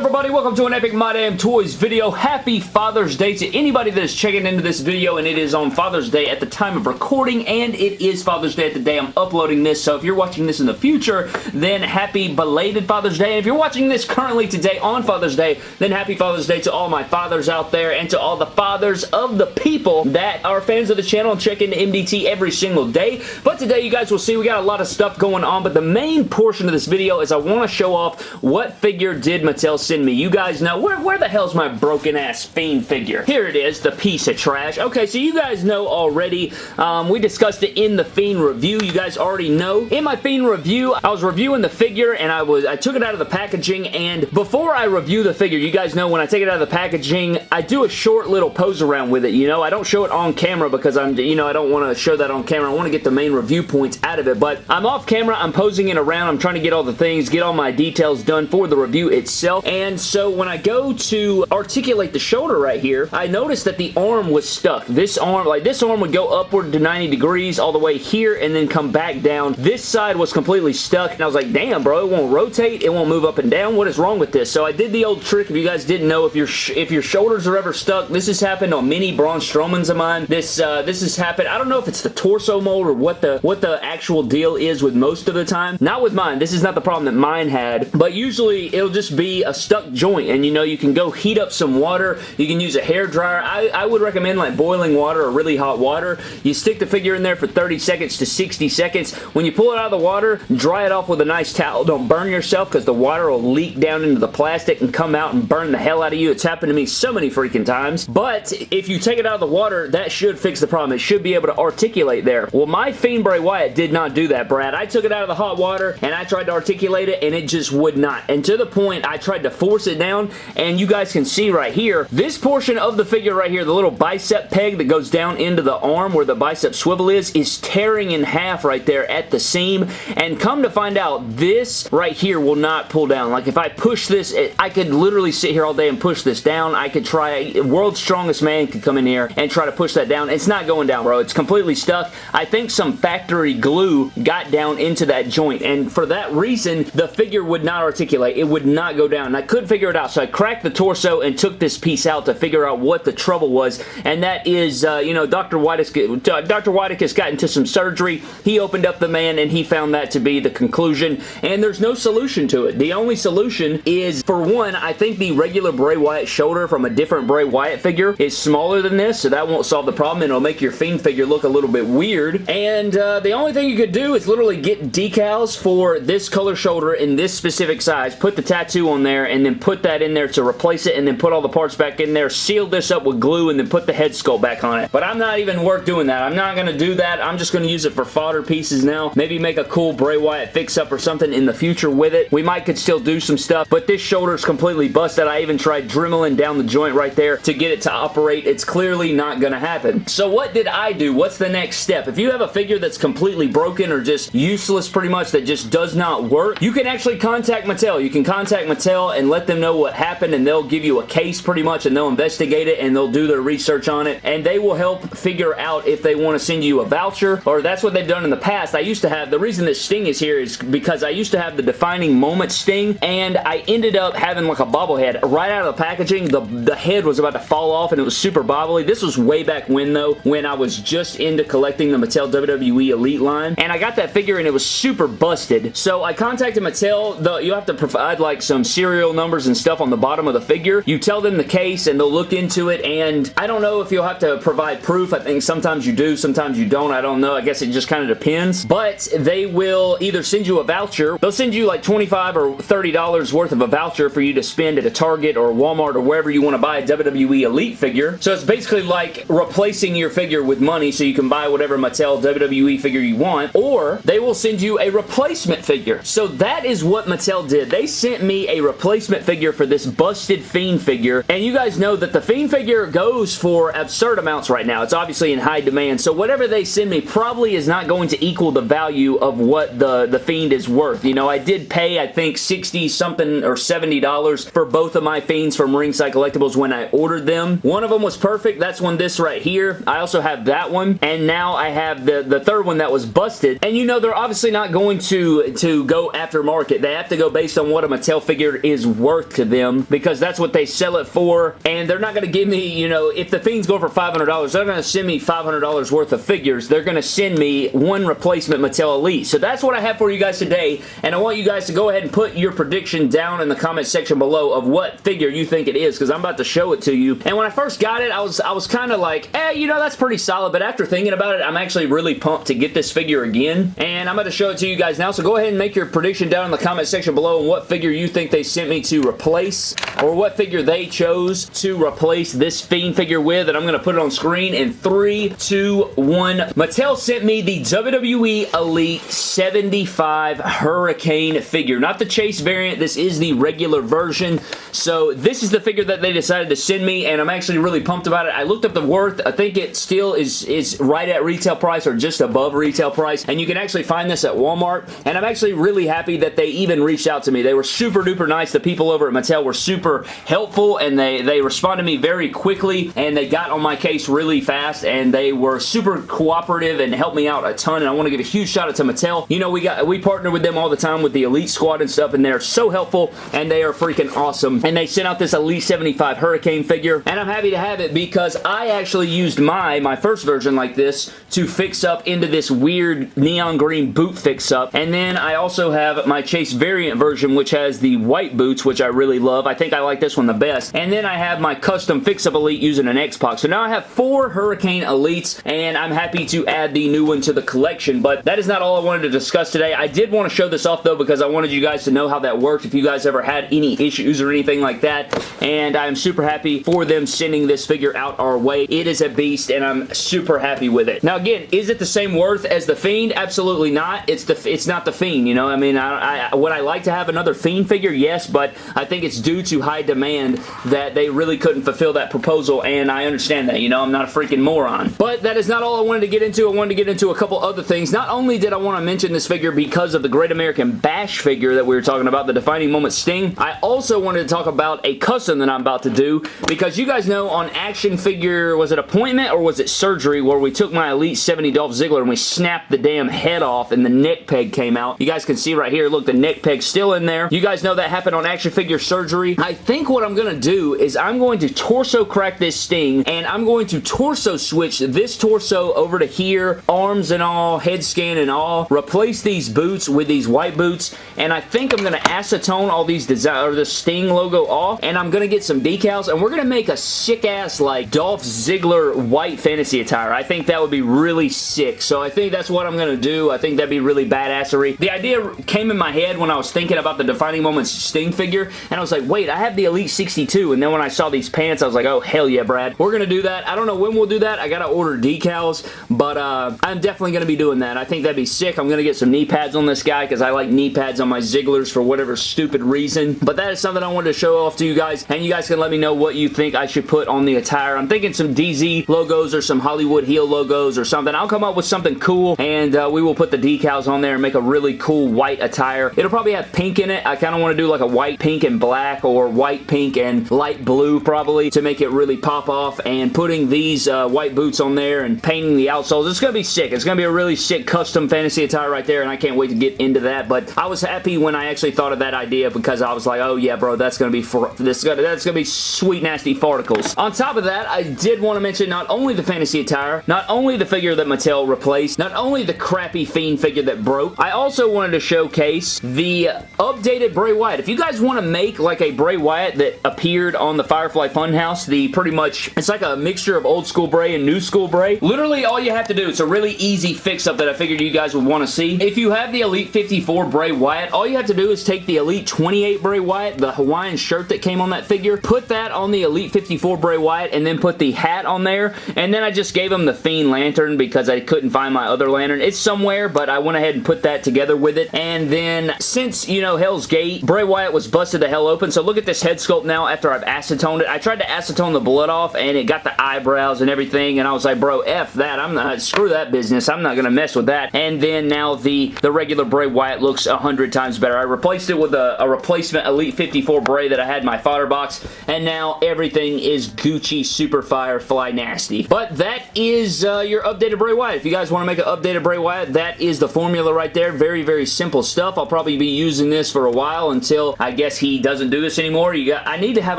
everybody? Welcome to an Epic My Damn Toys video. Happy Father's Day to anybody that is checking into this video and it is on Father's Day at the time of recording and it is Father's Day at the day I'm uploading this so if you're watching this in the future then happy belated Father's Day. And if you're watching this currently today on Father's Day then happy Father's Day to all my fathers out there and to all the fathers of the people that are fans of the channel and check into MDT every single day. But today you guys will see we got a lot of stuff going on but the main portion of this video is I want to show off what figure did Mattel send me. You guys know, where, where the hell's my broken ass Fiend figure? Here it is, the piece of trash. Okay, so you guys know already, um, we discussed it in the Fiend review. You guys already know. In my Fiend review, I was reviewing the figure and I was I took it out of the packaging and before I review the figure, you guys know when I take it out of the packaging, I do a short little pose around with it, you know? I don't show it on camera because I'm, you know, I don't want to show that on camera. I want to get the main review points out of it, but I'm off camera, I'm posing it around, I'm trying to get all the things, get all my details done for the review itself, and so when I go to articulate the shoulder right here, I noticed that the arm was stuck. This arm, like this arm would go upward to 90 degrees all the way here and then come back down. This side was completely stuck and I was like, damn bro, it won't rotate, it won't move up and down. What is wrong with this? So I did the old trick. If you guys didn't know, if your if your shoulders are ever stuck, this has happened on many Braun Strowmans of mine. This uh, this has happened. I don't know if it's the torso mold or what the what the actual deal is with most of the time. Not with mine. This is not the problem that mine had, but usually it'll just be a stuck joint and you know you can go heat up some water. You can use a hair dryer. I, I would recommend like boiling water or really hot water. You stick the figure in there for 30 seconds to 60 seconds. When you pull it out of the water, dry it off with a nice towel. Don't burn yourself because the water will leak down into the plastic and come out and burn the hell out of you. It's happened to me so many freaking times. But if you take it out of the water, that should fix the problem. It should be able to articulate there. Well, my Fiend Bray Wyatt did not do that, Brad. I took it out of the hot water and I tried to articulate it and it just would not. And to the point, I tried to force it down and you guys can see right here, this portion of the figure right here, the little bicep peg that goes down into the arm where the bicep swivel is, is tearing in half right there at the seam. And come to find out, this right here will not pull down. Like if I push this, it, I could literally sit here all day and push this down. I could try, world's strongest man could come in here and try to push that down. It's not going down, bro. It's completely stuck. I think some factory glue got down into that joint. And for that reason, the figure would not articulate. It would not go down. Couldn't figure it out. So I cracked the torso and took this piece out to figure out what the trouble was. And that is, uh, you know, Dr. Whitekus, Dr. Whitekus got into some surgery. He opened up the man and he found that to be the conclusion. And there's no solution to it. The only solution is, for one, I think the regular Bray Wyatt shoulder from a different Bray Wyatt figure is smaller than this, so that won't solve the problem, it'll make your Fiend figure look a little bit weird. And uh, the only thing you could do is literally get decals for this color shoulder in this specific size, put the tattoo on there, and then put that in there to replace it, and then put all the parts back in there, seal this up with glue, and then put the head sculpt back on it. But I'm not even worth doing that. I'm not going to do that. I'm just going to use it for fodder pieces now. Maybe make a cool Bray Wyatt fix-up or something in the future with it. We might could still do some stuff, but this shoulder is completely busted. I even tried dremeling down the joint right there to get it to operate. It's clearly not going to happen. So what did I do? What's the next step? If you have a figure that's completely broken or just useless pretty much that just does not work, you can actually contact Mattel. You can contact Mattel and let them know what happened and they'll give you a case pretty much and they'll investigate it and they'll do their research on it and they will help figure out if they want to send you a voucher or that's what they've done in the past. I used to have, the reason this Sting is here is because I used to have the defining moment Sting and I ended up having like a bobblehead right out of the packaging. The, the head was about to fall off and it was super bobbly. This was way back when though, when I was just into collecting the Mattel WWE Elite line and I got that figure and it was super busted. So I contacted Mattel. The, you have to provide like some serial numbers and stuff on the bottom of the figure. You tell them the case and they'll look into it and I don't know if you'll have to provide proof. I think sometimes you do, sometimes you don't. I don't know. I guess it just kind of depends. But they will either send you a voucher. They'll send you like 25 or $30 worth of a voucher for you to spend at a Target or Walmart or wherever you want to buy a WWE Elite figure. So it's basically like replacing your figure with money so you can buy whatever Mattel WWE figure you want or they will send you a replacement figure. So that is what Mattel did. They sent me a replacement figure for this busted Fiend figure and you guys know that the Fiend figure goes for absurd amounts right now. It's obviously in high demand so whatever they send me probably is not going to equal the value of what the, the Fiend is worth. You know, I did pay I think 60 something or $70 for both of my Fiends from Ringside Collectibles when I ordered them. One of them was perfect. That's one this right here. I also have that one and now I have the, the third one that was busted and you know they're obviously not going to, to go after market. They have to go based on what a Mattel figure is worth to them because that's what they sell it for and they're not going to give me, you know, if the Fiend's going for $500, they're going to send me $500 worth of figures. They're going to send me one replacement Mattel Elite. So that's what I have for you guys today and I want you guys to go ahead and put your prediction down in the comment section below of what figure you think it is because I'm about to show it to you. And when I first got it, I was I was kind of like, eh, you know, that's pretty solid. But after thinking about it, I'm actually really pumped to get this figure again. And I'm going to show it to you guys now. So go ahead and make your prediction down in the comment section below on what figure you think they sent me to replace or what figure they chose to replace this Fiend figure with. And I'm going to put it on screen in 3, 2, 1. Mattel sent me the WWE Elite 75 Hurricane figure. Not the Chase variant. This is the regular version. So this is the figure that they decided to send me and I'm actually really pumped about it. I looked up the worth. I think it still is, is right at retail price or just above retail price and you can actually find this at Walmart and I'm actually really happy that they even reached out to me. They were super duper nice. The people over at Mattel were super helpful and they, they responded to me very quickly and they got on my case really fast and they were super cooperative and helped me out a ton and I want to give a huge shout out to Mattel. You know, we got we partner with them all the time with the Elite Squad and stuff and they're so helpful and they are freaking awesome and they sent out this Elite 75 Hurricane figure and I'm happy to have it because I actually used my, my first version like this to fix up into this weird neon green boot fix up and then I also have my Chase variant version which has the white boots which I really love. I think I like this one the best and then I have my custom fix up Elite using an X-Pac. So now I have four Hurricane Elites and I'm happy to add the new one to the collection but that is not all I wanted to discuss today. I did want to show this off though because I wanted you guys to know how that worked if you guys ever had any issues or anything like that and I'm super happy for them sending this figure out our way. It is a beast and I'm super happy with it. Now again, is it the same worth as the Fiend? Absolutely not. It's the it's not the Fiend, you know? I mean, I, I, would I like to have another Fiend figure? Yes, but I think it's due to high demand that they really couldn't fulfill that proposal and I understand that, you know? I'm not a freaking moron. But that is not all I wanted to get into. I wanted to get into a couple other things. Not only did I want to mention this figure because of the Great American Bash figure that we were talking about, the Defining Moment Sting, I also wanted to talk about a custom that I'm about to do because you guys know on action figure, was it appointment or was it surgery where we took my Elite 70 Dolph Ziggler and we snapped the damn head off and the neck peg came out. You guys can see right here, look, the neck peg's still in there. You guys know that happened on action figure surgery. I think what I'm going to do is I'm going to torso crack this Sting and I'm going to torso switch this torso over to here, arms and all, head scan and all, replace these boots with these white boots and I think I'm going to acetone all these design or the Sting logo off and I'm going to get some decals and we're going to make a sick ass like Dolph Ziggler white fantasy attire. I think that would be really sick. So I think that's what I'm going to do. I think that'd be really badassery. The idea came in my head when I was thinking about the Defining Moments Sting figure and I was like, wait, I have the Elite 62 and then when I saw these pants, I was like, oh, hell yeah, Brad. We're going to do that. I don't know when we'll do that. I got to order decals, but uh, I'm definitely going to be doing that. I think that'd be sick. I'm going to get some knee pads on this guy because I like knee pads on my Zigglers for whatever stupid reason. But that is something I wanted to show off to you guys and you guys can let me know what you think I should put on the attire. I'm thinking some DZ logos or some Hollywood Heel logos or something. I'll come up with something cool and uh, we will put the decals on there and make a really cool white attire. It'll probably have pink in it. I kind of want to do like a white, pink, and black or white, pink, and light blue probably to make it really pop off and putting these uh, white boots on there and painting the outsoles. It's going to be sick. It's going to be a really sick custom fantasy attire right there and I can't wait to get into that but I was happy when I actually thought of that idea because I was like oh yeah bro that's going to be for this is gonna, that's going to be sweet nasty farticles. On top of that I did want to mention not only the fantasy attire not only the figure that Mattel replaced not only the crappy Fiend figure that broke I also wanted to showcase the updated Bray Wyatt. If you guys want to make like a Bray Wyatt that appeared on the Firefly Funhouse the pretty much it's like a mixture of old school Bray and new school Bray literally all you have to do it's a really easy fix up that I figured you guys would want to see. If you have the Elite 54 Bray Wyatt, all you have to do is take the Elite 28 Bray Wyatt, the Hawaiian shirt that came on that figure, put that on the Elite 54 Bray Wyatt, and then put the hat on there, and then I just gave him the Fiend lantern because I couldn't find my other lantern. It's somewhere, but I went ahead and put that together with it, and then since, you know, Hell's Gate, Bray Wyatt was busted the hell open, so look at this head sculpt now after I've acetoned it. I tried to acetone the blood off, and it got the eyebrows and everything, and I was like, bro, F that. I'm not, screw that business. I'm not going to mess with that. And then now the, the regular Bray Wyatt looks a hundred times better. I replaced it with a, a, replacement Elite 54 Bray that I had in my fodder box, and now everything is Gucci Super Fire Fly Nasty. But that is uh, your updated Bray Wyatt. If you guys want to make an updated Bray Wyatt, that is the formula right there. Very, very simple stuff. I'll probably be using this for a while until I get guess he doesn't do this anymore. You got, I need to have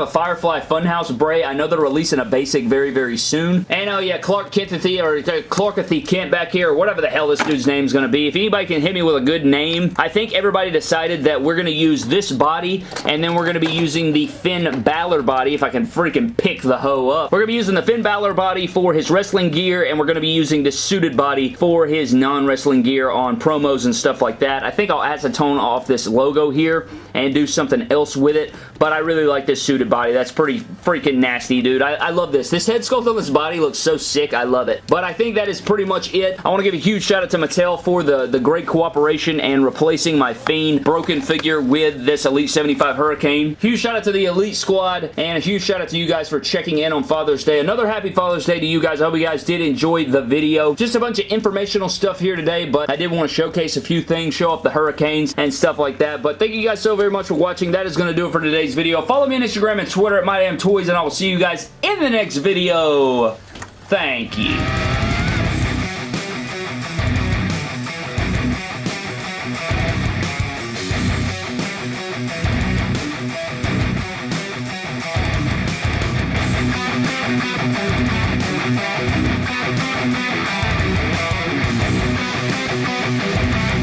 a Firefly Funhouse Bray. I know they're releasing a basic very, very soon. And oh yeah, Clark Kenthy or uh, Clarkathy Kent back here, or whatever the hell this dude's name is going to be. If anybody can hit me with a good name, I think everybody decided that we're going to use this body, and then we're going to be using the Finn Balor body, if I can freaking pick the hoe up. We're going to be using the Finn Balor body for his wrestling gear, and we're going to be using the suited body for his non-wrestling gear on promos and stuff like that. I think I'll acetone off this logo here and do something else with it, but I really like this suited body. That's pretty freaking nasty, dude. I, I love this. This head sculpt on this body looks so sick. I love it. But I think that is pretty much it. I want to give a huge shout out to Mattel for the, the great cooperation and replacing my Fiend broken figure with this Elite 75 Hurricane. Huge shout out to the Elite Squad and a huge shout out to you guys for checking in on Father's Day. Another happy Father's Day to you guys. I hope you guys did enjoy the video. Just a bunch of informational stuff here today, but I did want to showcase a few things, show off the Hurricanes and stuff like that. But thank you guys so very much for watching. That is going to do it for today's video. Follow me on Instagram and Twitter at MyDamnToys, and I will see you guys in the next video. Thank you.